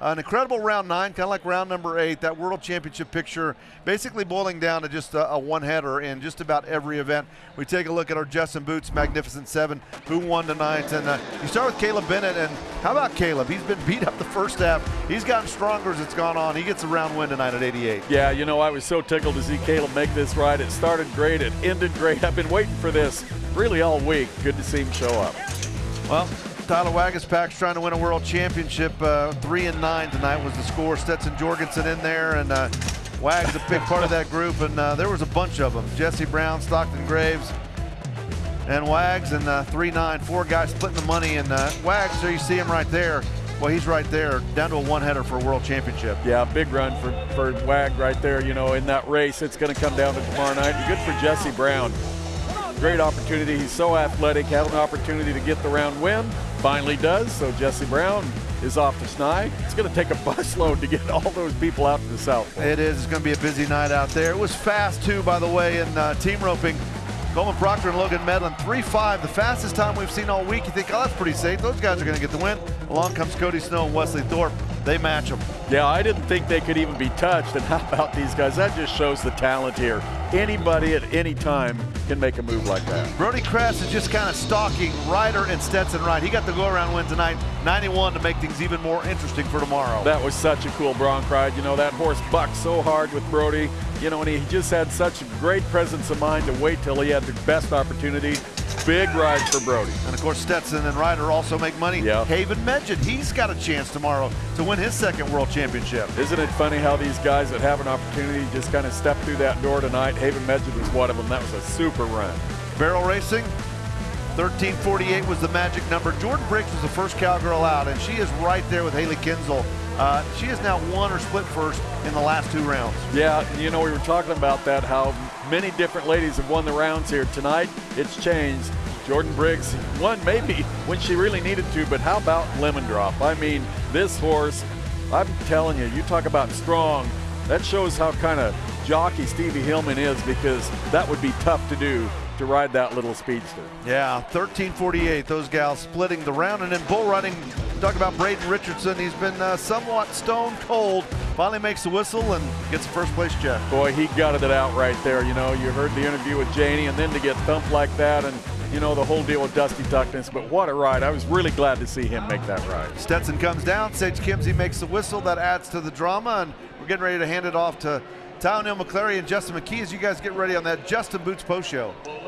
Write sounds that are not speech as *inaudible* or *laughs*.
An incredible round nine, kind of like round number eight. That World Championship picture, basically boiling down to just a, a one-header in just about every event. We take a look at our Justin Boots Magnificent Seven, who won tonight, and uh, you start with Caleb Bennett. And how about Caleb? He's been beat up the first half. He's gotten stronger as it's gone on. He gets a round win tonight at 88. Yeah, you know, I was so tickled to see Caleb make this ride. It started great, it ended great. I've been waiting for this really all week. Good to see him show up. Well, Tyler Waguespack's trying to win a world championship. Uh, three and nine tonight was the score. Stetson Jorgensen in there, and uh, Wags a big part of that group. And uh, there was a bunch of them: Jesse Brown, Stockton Graves, and Wags. And uh, three nine, four guys splitting the money. And uh, Wags, there you see him right there. Well, he's right there, down to a one-header for a world championship. Yeah, big run for, for Wag right there. You know, in that race, it's going to come down to tomorrow night. Good for Jesse Brown. Great opportunity. He's so athletic, had an opportunity to get the round win. Finally does. So Jesse Brown is off to Snide. It's going to take a *laughs* busload to get all those people out to the south. It is. It's going to be a busy night out there. It was fast, too, by the way, in uh, team roping. Coleman Proctor and Logan Medlin, 3-5, the fastest time we've seen all week. You think, oh, that's pretty safe. Those guys are going to get the win. Along comes Cody Snow and Wesley Thorp. They match them. Yeah, I didn't think they could even be touched. And *laughs* how about these guys? That just shows the talent here. Anybody at any time can make a move like that. Brody Cress is just kind of stalking Ryder and Stetson Wright. He got the go-around win tonight, 91 to make things even more interesting for tomorrow. That was such a cool bronc ride. You know, that horse bucked so hard with Brody. You know, and he just had such a great presence of mind to wait till he had the best opportunity Big ride for Brody. And of course, Stetson and Ryder also make money. Yep. Haven Meged, he's got a chance tomorrow to win his second world championship. Isn't it funny how these guys that have an opportunity just kind of step through that door tonight? Haven Meged was one of them. That was a super run. Barrel racing, 1348 was the magic number. Jordon Briggs was the first cowgirl out, and she is right there with Hailey Kinsel. Uh, she has now won or split first in the last two rounds. Yeah, you know, we were talking about that, how many different ladies have won the rounds here. Tonight, it's changed. Jordon Briggs won maybe *laughs* when she really needed to, but how about Lemon Drop? I mean, this horse, I'm telling you, you talk about strong. That shows how kind of jockey Stevi Hillman is because that would be tough to do to ride that little speedster. Yeah, 1348, those gals splitting the round. And then bull running, talk about Braden Richardson. He's been uh, somewhat stone cold. Finally makes the whistle and gets the first place check. Boy, he gutted it out right there. You know, you heard the interview with Janie and then to get thumped like that and you know, the whole deal with Dusty Tuckness, but what a ride. I was really glad to see him make that ride. Stetson comes down, Sage Kimzey makes the whistle, that adds to the drama, and we're getting ready to hand it off to Tyonel McClary and Justin McKee as you guys get ready on that Justin Boots Post Show.